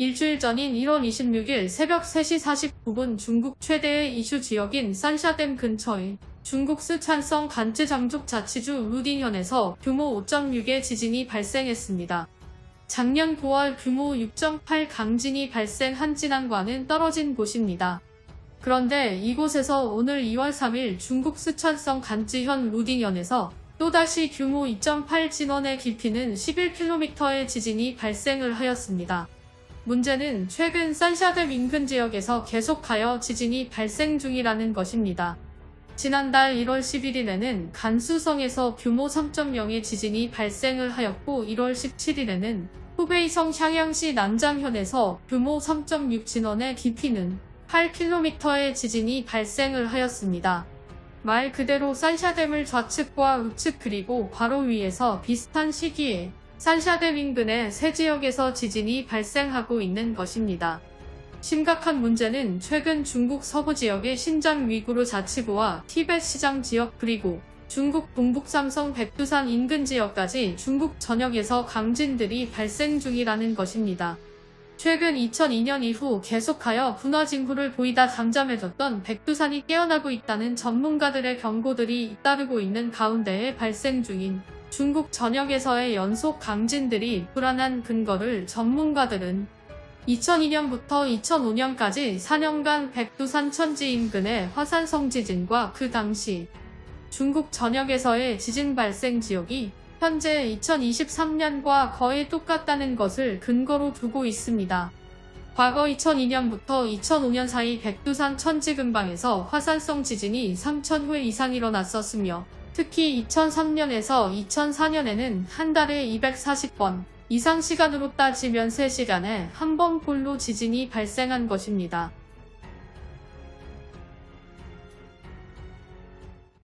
일주일 전인 1월 26일 새벽 3시 49분 중국 최대의 이슈 지역인 산샤댐 근처에 중국 스촨성 간쯔 장족 자치주 루딘현에서 규모 5.6의 지진이 발생했습니다. 작년 9월 규모 6.8 강진이 발생한 진앙과는 떨어진 곳입니다. 그런데 이곳에서 오늘 2월 3일 중국 스촨성 간쯔현 루딘현에서 또다시 규모 2.8 진원의 깊이는 11km의 지진이 발생을 하였습니다. 문제는 최근 산샤댐 인근 지역에서 계속하여 지진이 발생 중이라는 것입니다. 지난달 1월 11일에는 간수성에서 규모 3.0의 지진이 발생을 하였고 1월 17일에는 후베이성 향양시 남장현에서 규모 3.6 진원의 깊이는 8km의 지진이 발생을 하였습니다. 말 그대로 산샤댐을 좌측과 우측 그리고 바로 위에서 비슷한 시기에 산샤댐 인근의 세 지역에서 지진이 발생하고 있는 것입니다. 심각한 문제는 최근 중국 서부 지역의 신장 위구르 자치구와 티벳 시장 지역 그리고 중국 동북 삼성 백두산 인근 지역까지 중국 전역에서 강진들이 발생 중이라는 것입니다. 최근 2002년 이후 계속하여 분화 징후를 보이다 잠잠해졌던 백두산이 깨어나고 있다는 전문가들의 경고들이 잇따르고 있는 가운데에 발생 중인 중국 전역에서의 연속 강진들이 불안한 근거를 전문가들은 2002년부터 2005년까지 4년간 백두산 천지 인근의 화산성 지진과 그 당시 중국 전역에서의 지진 발생 지역이 현재 2023년과 거의 똑같다는 것을 근거로 두고 있습니다. 과거 2002년부터 2005년 사이 백두산 천지 근방에서 화산성 지진이 3,000회 이상 일어났었으며 특히 2003년에서 2004년에는 한 달에 240번 이상 시간으로 따지면 3시간에 한번 꼴로 지진이 발생한 것입니다.